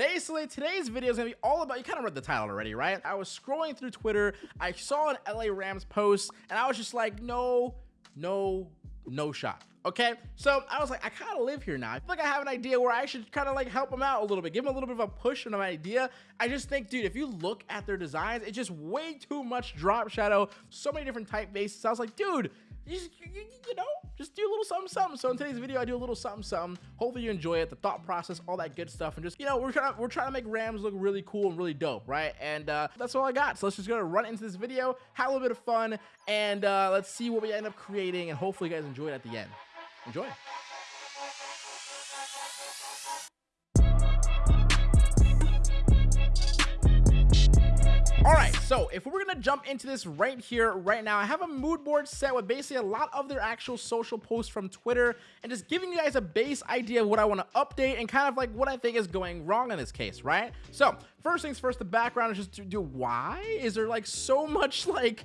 basically today's video is gonna be all about, you kind of read the title already, right? I was scrolling through Twitter, I saw an LA Rams post, and I was just like, no, no, no shot. Okay, so I was like, I kind of live here now. I feel like I have an idea where I should kind of like help them out a little bit, give them a little bit of a push and an idea. I just think, dude, if you look at their designs, it's just way too much drop shadow, so many different typefaces. I was like, dude, you, you, know, just do a little something, something. So in today's video, I do a little something, something. Hopefully you enjoy it, the thought process, all that good stuff, and just you know, we're trying to, we're trying to make Rams look really cool and really dope, right? And uh, that's all I got. So let's just go to run into this video, have a little bit of fun, and uh, let's see what we end up creating, and hopefully you guys enjoy it at the end. Enjoy. All right, so if we're gonna jump into this right here, right now, I have a mood board set with basically a lot of their actual social posts from Twitter and just giving you guys a base idea of what I wanna update and kind of like what I think is going wrong in this case, right? So first things first, the background is just to do why? Is there like so much like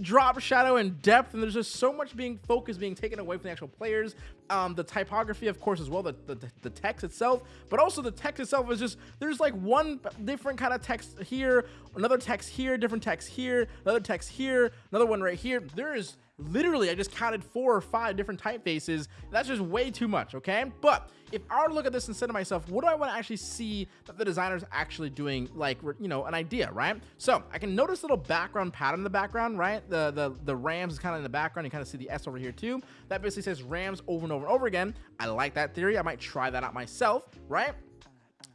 drop shadow and depth and there's just so much being focused being taken away from the actual players um the typography of course as well the, the the text itself but also the text itself is just there's like one different kind of text here another text here different text here another text here another one right here there is literally I just counted four or five different typefaces. That's just way too much, okay? But if I were to look at this and say to myself, what do I want to actually see that the designer's actually doing, like, you know, an idea, right? So I can notice a little background pattern in the background, right? The the the Rams is kind of in the background. You kind of see the S over here too. That basically says Rams over and over and over again. I like that theory. I might try that out myself, right?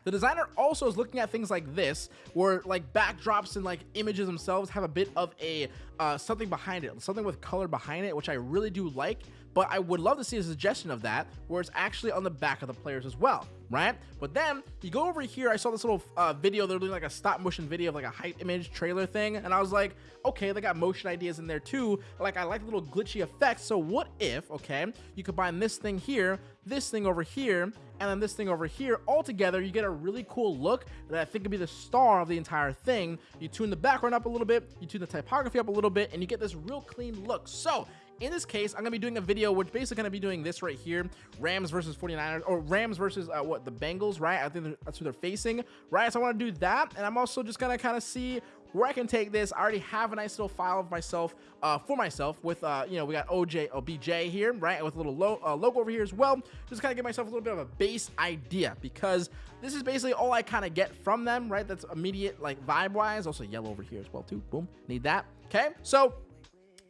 The designer also is looking at things like this, where like backdrops and like images themselves have a bit of a uh, something behind it, something with color behind it, which I really do like. But I would love to see a suggestion of that, where it's actually on the back of the players as well, right? But then you go over here, I saw this little uh, video, they're doing like a stop motion video of like a hype image trailer thing, and I was like, okay, they got motion ideas in there too. Like I like the little glitchy effects. So what if, okay, you combine this thing here, this thing over here, and then this thing over here all together you get a really cool look that i think could be the star of the entire thing you tune the background up a little bit you tune the typography up a little bit and you get this real clean look so in this case, I'm going to be doing a video which basically going to be doing this right here. Rams versus 49ers or Rams versus uh, what the Bengals, right? I think that's who they're facing, right? So I want to do that. And I'm also just going to kind of see where I can take this. I already have a nice little file of myself uh, for myself with, uh, you know, we got OJ, OBJ here, right? With a little lo uh, logo over here as well. Just kind of give myself a little bit of a base idea because this is basically all I kind of get from them, right? That's immediate, like vibe wise. Also yellow over here as well too. Boom. Need that. Okay. So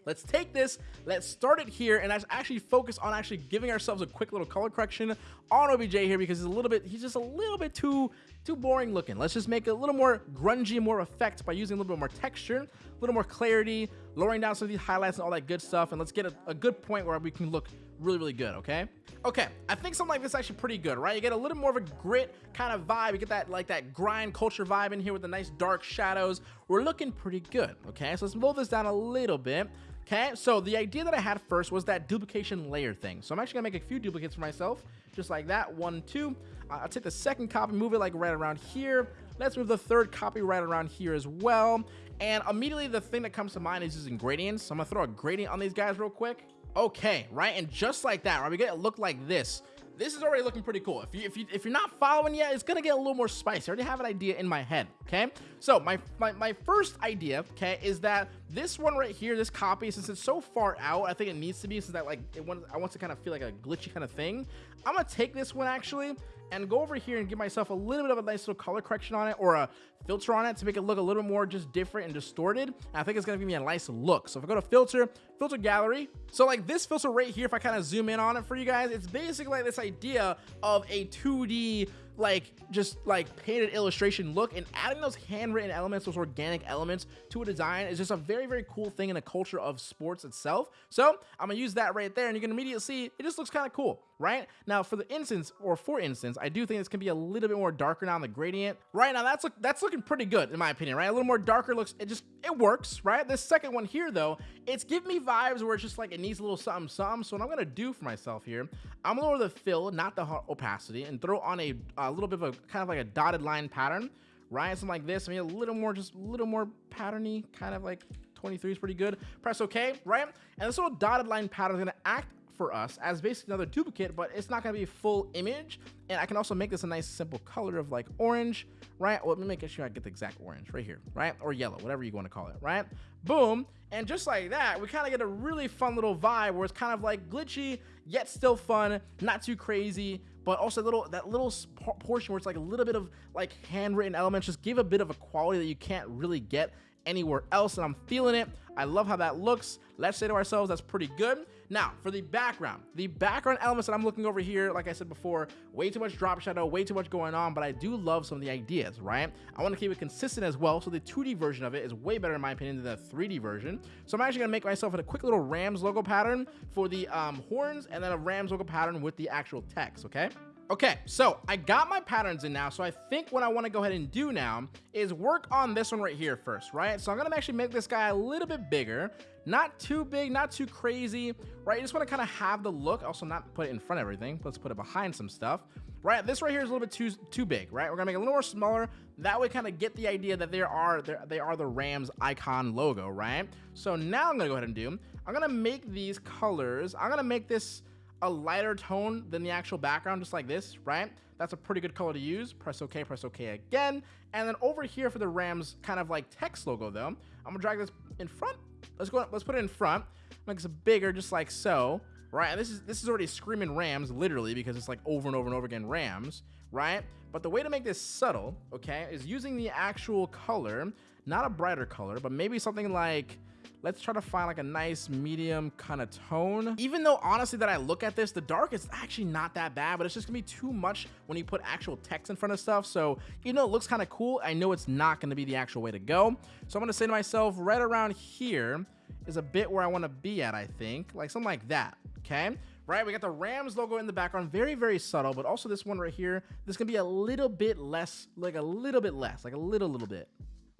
Let's take this, let's start it here, and actually focus on actually giving ourselves a quick little color correction on OBJ here because he's a little bit, he's just a little bit too, too boring looking. Let's just make it a little more grungy, more effect by using a little bit more texture, a little more clarity, lowering down some of these highlights and all that good stuff, and let's get a, a good point where we can look really, really good, okay? Okay, I think something like this is actually pretty good, right? You get a little more of a grit kind of vibe. You get that like that grind culture vibe in here with the nice dark shadows. We're looking pretty good, okay? So let's blow this down a little bit. Okay, so the idea that I had first was that duplication layer thing. So I'm actually gonna make a few duplicates for myself, just like that, one, two. I'll take the second copy, move it like right around here. Let's move the third copy right around here as well. And immediately the thing that comes to mind is using gradients. So I'm gonna throw a gradient on these guys real quick. Okay, right, and just like that, right, we get it look like this this is already looking pretty cool. If you if you if you're not following yet, it's gonna get a little more spicy. I already have an idea in my head. Okay, so my my, my first idea, okay, is that this one right here, this copy, since it's so far out, I think it needs to be since that like it wants I want to kind of feel like a glitchy kind of thing. I'm gonna take this one actually and go over here and give myself a little bit of a nice little color correction on it or a filter on it to make it look a little more just different and distorted. And I think it's gonna give me a nice look. So if I go to filter, filter gallery, so like this filter right here, if I kind of zoom in on it for you guys, it's basically like this idea of a 2D like just like painted illustration look and adding those handwritten elements those organic elements to a design is just a very very cool thing in the culture of sports itself. So i'm gonna use that right there and you can immediately see it just looks kind of cool right? Now for the instance or for instance i do think this can be a little bit more darker now on the gradient. Right now that's look that's looking pretty good in my opinion right? A little more darker looks it just it works right? This second one here though it's giving me vibes where it's just like it needs a little something something. So what i'm gonna do for myself here i'm gonna lower the fill not the opacity and throw on a, uh, a little bit of a kind of like a dotted line pattern right something like this i mean a little more just a little more patterny kind of like 23 is pretty good press ok right and this little dotted line pattern is going to act for us as basically another duplicate, but it's not gonna be a full image. And I can also make this a nice simple color of like orange, right? Well, let me make sure I get the exact orange right here, right? Or yellow, whatever you wanna call it, right? Boom. And just like that, we kind of get a really fun little vibe where it's kind of like glitchy, yet still fun, not too crazy, but also little that little portion where it's like a little bit of like handwritten elements just give a bit of a quality that you can't really get anywhere else and I'm feeling it. I love how that looks. Let's say to ourselves, that's pretty good. Now, for the background, the background elements that I'm looking over here, like I said before, way too much drop shadow, way too much going on, but I do love some of the ideas, right? I want to keep it consistent as well, so the 2D version of it is way better in my opinion than the 3D version. So I'm actually going to make myself a quick little Rams logo pattern for the um, horns, and then a Rams logo pattern with the actual text, okay? Okay, so I got my patterns in now, so I think what I want to go ahead and do now is work on this one right here first, right? So I'm going to actually make this guy a little bit bigger, not too big, not too crazy, right? You just want to kind of have the look, also not put it in front of everything, let's put it behind some stuff, right? This right here is a little bit too too big, right? We're going to make it a little more smaller, that way kind of get the idea that there are, they are the Rams icon logo, right? So now I'm going to go ahead and do, I'm going to make these colors, I'm going to make this a lighter tone than the actual background, just like this, right? That's a pretty good color to use. Press OK, press OK again. And then over here for the Rams kind of like text logo though, I'm gonna drag this in front. Let's go, let's put it in front. Make this bigger, just like so, right? And this is, this is already screaming Rams, literally, because it's like over and over and over again Rams, right? But the way to make this subtle, okay, is using the actual color, not a brighter color, but maybe something like, Let's try to find like a nice medium kind of tone. Even though honestly that I look at this, the dark is actually not that bad, but it's just gonna be too much when you put actual text in front of stuff. So even though it looks kind of cool, I know it's not gonna be the actual way to go. So I'm gonna say to myself, right around here is a bit where I wanna be at, I think. Like something like that, okay? right? We got the Rams logo in the background, very, very subtle, but also this one right here, this can be a little bit less, like a little bit less, like a little, little bit.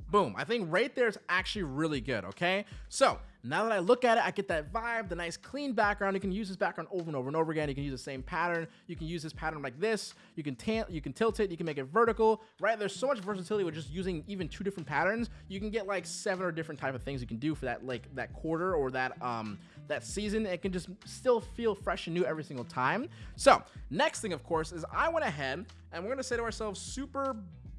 Boom. I think right there is actually really good, okay? So now that I look at it, I get that vibe, the nice clean background. You can use this background over and over and over again. You can use the same pattern. You can use this pattern like this. You can you can tilt it. You can make it vertical, right? There's so much versatility with just using even two different patterns. You can get like seven or different type of things you can do for that like that quarter or that um that season. It can just still feel fresh and new every single time. So next thing, of course, is I went ahead and we're gonna say to ourselves, Super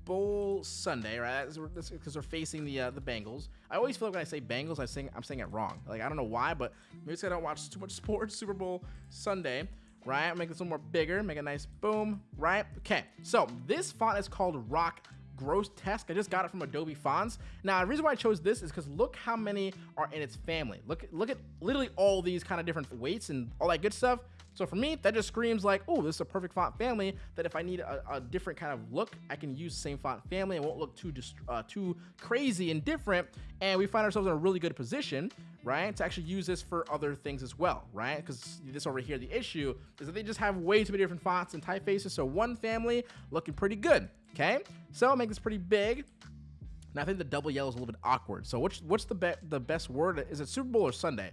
Bowl Sunday, right? Because we're facing the uh, the Bengals. I always feel like when I say Bengals, I sing I'm saying it wrong. Like I don't know why, but maybe it's I don't watch too much sports. Super Bowl Sunday, right? Make this little more bigger. Make a nice boom, right? Okay. So this font is called Roc Grotesk. I just got it from Adobe Fonts. Now, the reason why I chose this is because look how many are in its family. Look, look at literally all these kind of different weights and all that good stuff. So for me, that just screams like, oh, this is a perfect font family that if I need a, a different kind of look, I can use the same font family. It won't look too uh, too crazy and different. And we find ourselves in a really good position, right, to actually use this for other things as well, right? Because this over here, the issue is that they just have way too many different fonts and typefaces. So one family looking pretty good, okay? So I'll make this pretty big. And I think the double yellow is a little bit awkward. So what's what's the be the best word? Is it Super Bowl or Sunday?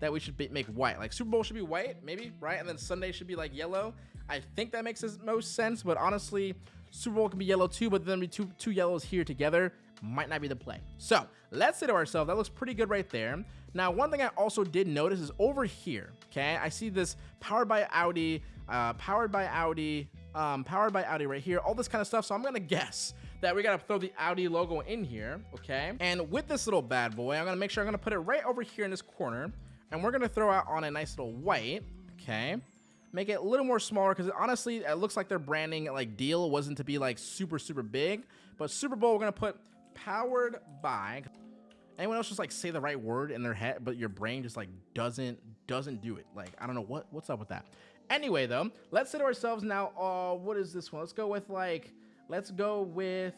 that we should be, make white. Like Super Bowl should be white, maybe, right? And then Sunday should be like yellow. I think that makes the most sense, but honestly, Super Bowl can be yellow too, but then be two, two yellows here together might not be the play. So let's say to ourselves, that looks pretty good right there. Now, one thing I also did notice is over here, okay, I see this powered by Audi, uh, powered by Audi, um, powered by Audi right here, all this kind of stuff. So I'm gonna guess that we gotta throw the Audi logo in here, okay? And with this little bad boy, I'm gonna make sure I'm gonna put it right over here in this corner. And we're gonna throw out on a nice little white, okay? Make it a little more smaller because honestly, it looks like their branding like deal wasn't to be like super, super big. But Super Bowl, we're gonna put powered by. Anyone else just like say the right word in their head, but your brain just like doesn't doesn't do it. Like I don't know what what's up with that. Anyway, though, let's say to ourselves now. Uh, what is this one? Let's go with like, let's go with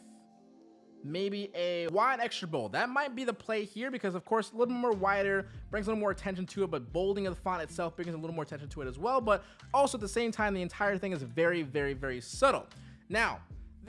maybe a wide extra bold. That might be the play here because of course a little more wider brings a little more attention to it, but bolding of the font itself brings a little more attention to it as well. But also at the same time, the entire thing is very, very, very subtle. Now,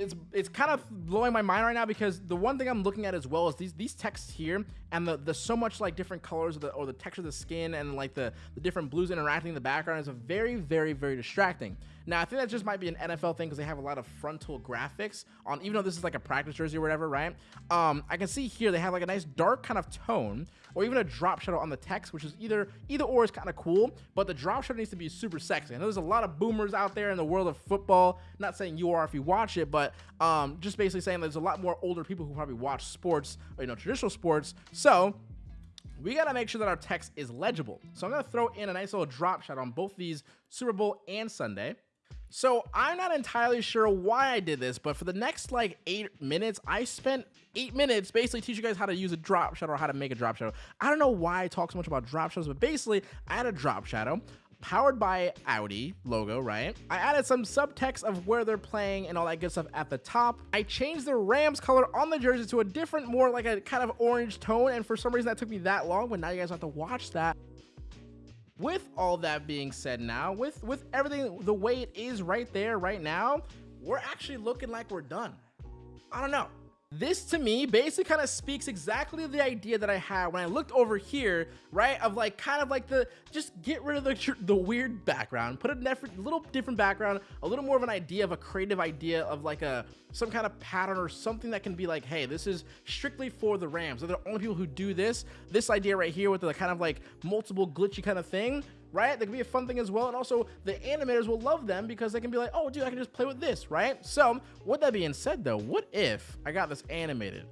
it's it's kind of blowing my mind right now because the one thing I'm looking at as well is these these texts here and the the so much like different colors the or the texture of the skin and like the the different blues interacting in the background is a very very very distracting. Now, I think that just might be an NFL thing because they have a lot of frontal graphics on, even though this is like a practice jersey or whatever, right? Um, I can see here they have like a nice dark kind of tone or even a drop shadow on the text, which is either either or is kind of cool, but the drop shadow needs to be super sexy. I know there's a lot of boomers out there in the world of football. Not saying you are if you watch it, but um, just basically saying there's a lot more older people who probably watch sports, or, you know, traditional sports. So we got to make sure that our text is legible. So I'm to throw in a nice little drop shot on both these Super Bowl and Sunday. So I'm not entirely sure why I did this, but for the next like eight minutes, I spent eight minutes basically teaching you guys how to use a drop shadow or how to make a drop shadow. I don't know why I talk so much about drop shadows, but basically I had a drop shadow powered by Audi logo, right? I added some subtext of where they're playing and all that good stuff at the top. I changed the Rams color on the jersey to a different, more like a kind of orange tone. And for some reason that took me that long, but now you guys have to watch that with all that being said now, with, with everything the way it is right there right now, we're actually looking like we're done. I don't know. This to me basically kind of speaks exactly the idea that I had when I looked over here, right? Of like kind of like the just get rid of the the weird background, put a little different background, a little more of an idea of a creative idea of like a some kind of pattern or something that can be like, hey, this is strictly for the Rams. They're the only people who do this. This idea right here with the kind of like multiple glitchy kind of thing right? That can be a fun thing as well. And also the animators will love them because they can be like, oh, dude, I can just play with this, right? So with that being said though, what if I got this animated?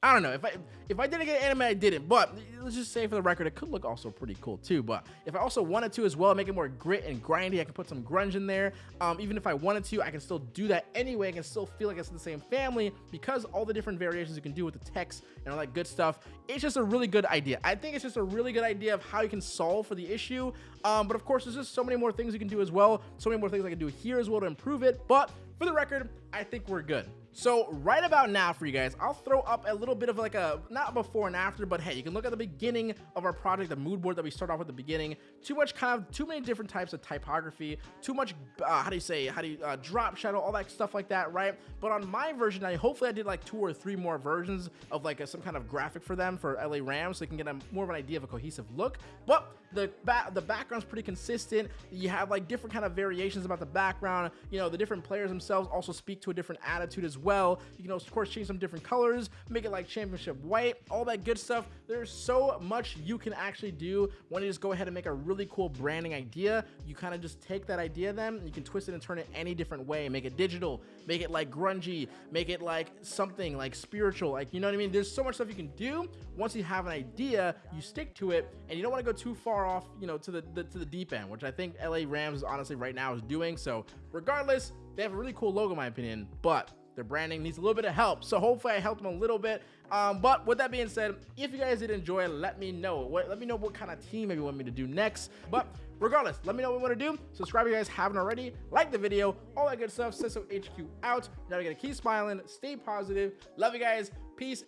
I don't know if I if I didn't get anime, I didn't. But let's just say for the record, it could look also pretty cool too. But if I also wanted to as well, make it more grit and grindy, I can put some grunge in there. Um, even if I wanted to, I can still do that anyway. I can still feel like it's the same family because all the different variations you can do with the text and all that good stuff. It's just a really good idea. I think it's just a really good idea of how you can solve for the issue. Um, but of course, there's just so many more things you can do as well. So many more things I can do here as well to improve it. But for the record, I think we're good. So right about now for you guys, I'll throw up a little bit of like a, not before and after, but hey, you can look at the beginning of our project, the mood board that we start off with the beginning. Too much kind of, too many different types of typography, too much, uh, how do you say, how do you, uh, drop shadow, all that stuff like that, right? But on my version, I hopefully I did like two or three more versions of like a, some kind of graphic for them for LA Rams so they can get a more of an idea of a cohesive look. But the ba the background's pretty consistent. You have like different kind of variations about the background. You know, the different players themselves also speak to a different attitude as well. You can of course change some different colors, make it like championship white, all that good stuff. There's so much you can actually do when you just go ahead and make a really cool branding idea. You kind of just take that idea then, you can twist it and turn it any different way. Make it digital, make it like grungy, make it like something like spiritual. Like, you know what I mean? There's so much stuff you can do. Once you have an idea, you stick to it and you don't want to go too far far off, you know, to the, the, to the deep end, which I think LA Rams honestly right now is doing. So regardless, they have a really cool logo in my opinion, but their branding needs a little bit of help. So hopefully I helped them a little bit. Um, but with that being said, if you guys did enjoy, let me know. What, let me know what kind of team you want me to do next. But regardless, let me know what you want to do. Subscribe if you guys haven't already. Like the video, all that good stuff. Ciso HQ out. Now we gotta keep smiling, stay positive. Love you guys. Peace.